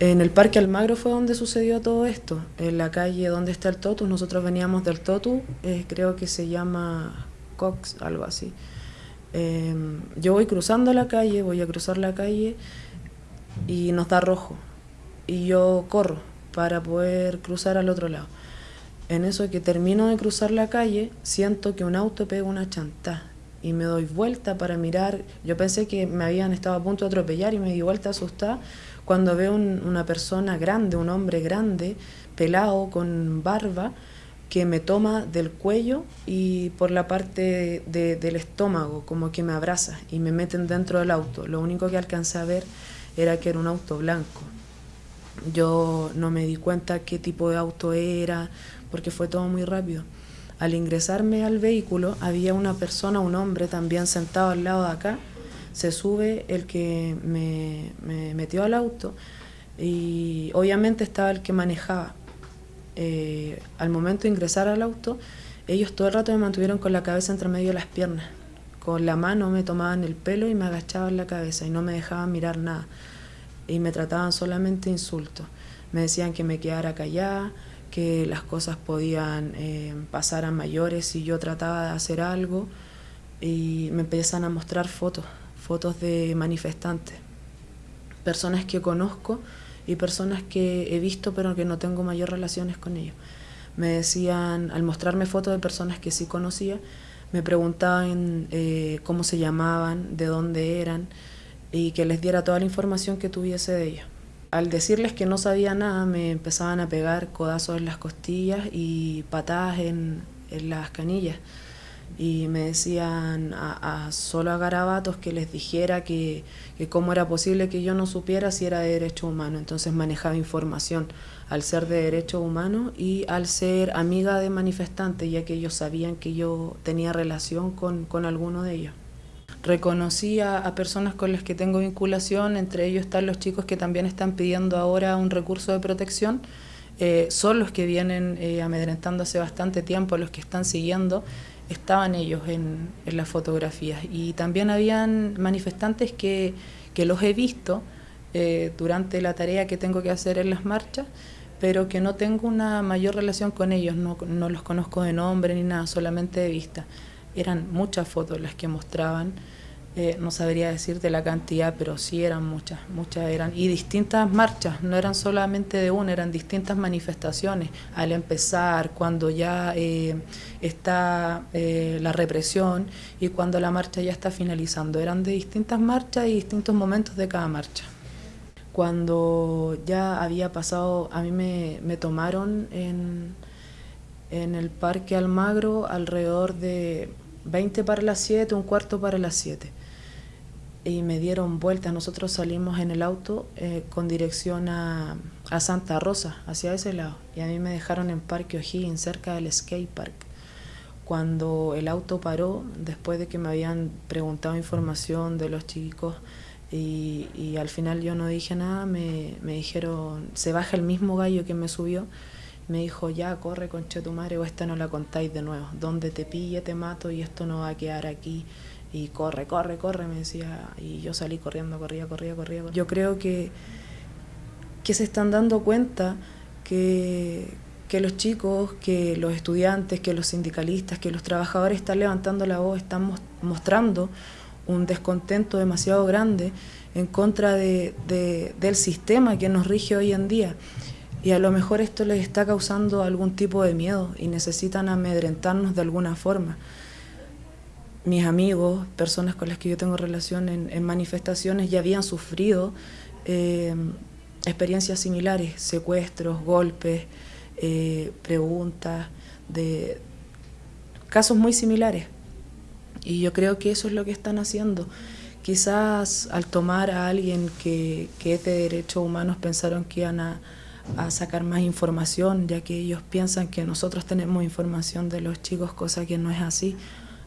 En el Parque Almagro fue donde sucedió todo esto, en la calle donde está el Totus, nosotros veníamos del Totu, eh, creo que se llama Cox, algo así. Em, yo voy cruzando la calle, voy a cruzar la calle y nos da rojo. Y yo corro para poder cruzar al otro lado. En eso que termino de cruzar la calle, siento que un auto pega una chantá y me doy vuelta para mirar. Yo pensé que me habían estado a punto de atropellar y me di vuelta asustada cuando veo una persona grande, un hombre grande, pelado, con barba, que me toma del cuello y por la parte del estómago, como que me abraza y me meten dentro del auto. Lo único que alcancé a ver era que era un auto blanco. Yo no me di cuenta qué tipo de auto era, porque fue todo muy rápido. Al ingresarme al vehículo había una persona, un hombre también sentado al lado de acá. Se sube el que me, me metió al auto y obviamente estaba el que manejaba eh, al momento de ingresar al auto, ellos todo el rato me mantuvieron con la cabeza entre medio de las piernas. Con la mano me tomaban el pelo y me agachaban la cabeza y no me dejaban mirar nada. Y me trataban solamente insultos. Me decían que me quedara callada, que las cosas podían eh, pasar a mayores si yo trataba de hacer algo. Y me empiezan a mostrar fotos, fotos de manifestantes, personas que conozco y personas que he visto pero que no tengo mayor relaciones con ellos. Me decían, al mostrarme fotos de personas que sí conocía, me preguntaban eh, cómo se llamaban, de dónde eran y que les diera toda la información que tuviese de ellos. Al decirles que no sabía nada, me empezaban a pegar codazos en las costillas y patadas en, en las canillas y me decían a, solo a garabatos que les dijera que, que, cómo era posible que yo no supiera si era de derecho humano. Entonces manejaba información al ser de derecho humano y al ser amiga de manifestantes, ya que ellos sabían que yo tenía relación con, con alguno de ellos. Reconocí a, personas con las que tengo vinculación, entre ellos están los chicos que también están pidiendo ahora un recurso de protección. Eh, son los que vienen eh, amedrentando hace bastante tiempo, los que están siguiendo estaban ellos en, en, las fotografías. Y también habían manifestantes que, que los he visto eh, durante la tarea que tengo que hacer en las marchas, pero que no tengo una mayor relación con ellos, no, no los conozco de nombre ni nada, solamente de vista. Eran muchas fotos las que mostraban eh, no sabría decirte la cantidad, pero sí eran muchas, muchas eran, y distintas marchas, no eran solamente de una, eran distintas manifestaciones. Al empezar, cuando ya eh, está eh, la represión y cuando la marcha ya está finalizando, eran de distintas marchas y distintos momentos de cada marcha. Cuando ya había pasado, a mí me, me tomaron en, en el Parque Almagro alrededor de 20 para las 7, un cuarto para las 7 y me dieron vueltas. Nosotros salimos en el auto eh, con dirección a, a, Santa Rosa, hacia ese lado, y a mí me dejaron en Parque O'Higgins, cerca del skate park. Cuando el auto paró, después de que me habían preguntado información de los chicos, y, y al final yo no dije nada, me, me, dijeron, se baja el mismo gallo que me subió, me dijo, ya, corre con tu madre o esta no la contáis de nuevo, donde te pille te mato y esto no va a quedar aquí y corre, corre, corre, me decía, y yo salí corriendo, corría, corría, corría. Yo creo que, que se están dando cuenta que, que los chicos, que los estudiantes, que los sindicalistas, que los trabajadores están levantando la voz, están mostrando un descontento demasiado grande en contra de, de, del sistema que nos rige hoy en día. Y a lo mejor esto les está causando algún tipo de miedo y necesitan amedrentarnos de alguna forma mis amigos, personas con las que yo tengo relación en, manifestaciones, ya habían sufrido eh, experiencias similares, secuestros, golpes, eh, preguntas, de casos muy similares. Y yo creo que eso es lo que están haciendo. Quizás al tomar a alguien que, que es de derechos humanos pensaron que iban a, a sacar más información, ya que ellos piensan que nosotros tenemos información de los chicos, cosa que no es así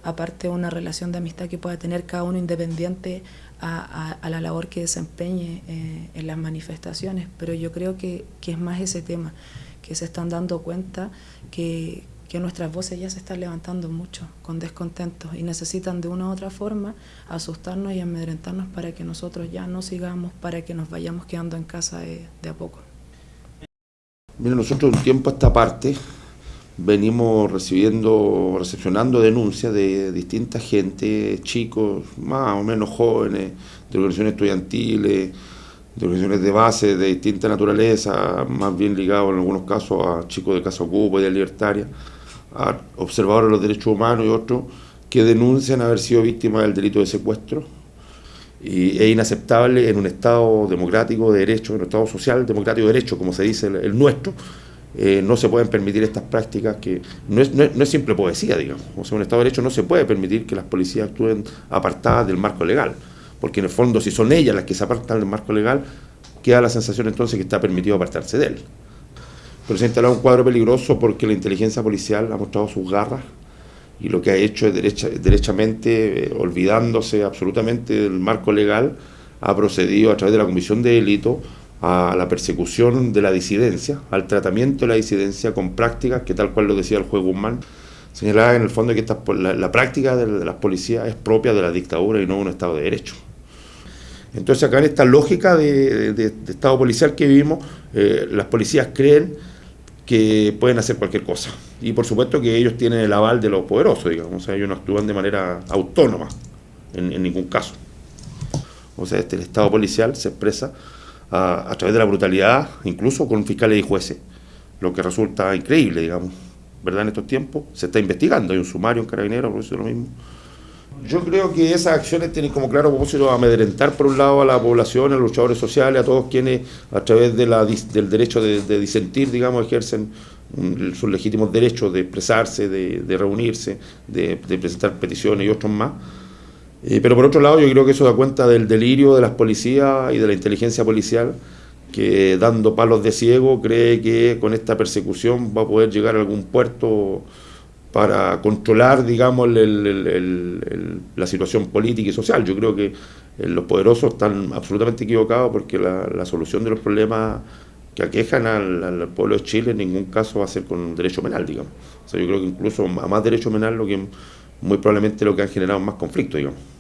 aparte de una relación de amistad que pueda tener cada uno independiente a, la labor que desempeñe eh, en las manifestaciones. Pero yo creo que, es más ese tema, que se están dando cuenta que, que nuestras voces ya se están levantando mucho, con descontentos, y necesitan de una u otra forma asustarnos y amedrentarnos para que nosotros ya no sigamos, para que nos vayamos quedando en casa de, a poco. Mira, nosotros un tiempo a esta parte venimos recibiendo, recepcionando denuncias de distinta gente, chicos, más o menos jóvenes, de organizaciones estudiantiles, de organizaciones de base de distinta naturaleza, más bien ligados en algunos casos a chicos de Casa Ocupa y de Libertaria, a observadores de los derechos humanos y otros que denuncian haber sido víctimas del delito de secuestro. Y es inaceptable en un Estado democrático de derecho, en un Estado social democrático de derecho, como se dice el, nuestro, eh, no se pueden permitir estas prácticas que no es, no, es, simple poesía, digamos. O sea, un Estado de derecho no se puede permitir que las policías actúen apartadas del marco legal, porque en el fondo si son ellas las que se apartan del marco legal, queda la sensación entonces que está permitido apartarse de él pero se ha instalado un cuadro peligroso porque la inteligencia policial ha mostrado sus garras y lo que ha hecho es derecha, derechamente, eh, olvidándose absolutamente del marco legal, ha procedido a través de la comisión de delito a la persecución de la disidencia, al tratamiento de la disidencia con prácticas que tal cual lo decía el juez Guzmán, señalaba en el fondo que esta, la, práctica de, las policías es propia de la dictadura y no de un Estado de Derecho. Entonces acá en esta lógica de, Estado policial que vivimos, eh, las policías creen que pueden hacer cualquier cosa. Y por supuesto que ellos tienen el aval de los poderosos, digamos, o sea, ellos no actúan de manera autónoma en, ningún caso. O sea, este, el Estado policial se expresa a, través de la brutalidad, incluso con fiscales y jueces, lo que resulta increíble, digamos, ¿verdad? En estos tiempos se está investigando, hay un sumario en Carabineros, por eso es lo mismo. Yo creo que esas acciones tienen como claro propósito amedrentar por un lado a la población, a los luchadores sociales, a todos quienes a través de del derecho de, disentir, digamos, ejercen sus legítimos derechos de expresarse, de, reunirse, de, presentar peticiones y otros más. Eh, pero por otro lado yo creo que eso da cuenta del delirio de las policías y de la inteligencia policial que dando palos de ciego cree que con esta persecución va a poder llegar a algún puerto para controlar, digamos, la situación política y social. Yo creo que eh, los poderosos están absolutamente equivocados porque la, solución de los problemas que aquejan al, pueblo de Chile en ningún caso va a ser con derecho penal, digamos. O sea, yo creo que incluso a más derecho penal lo que muy probablemente lo que han generado más conflictos, digamos.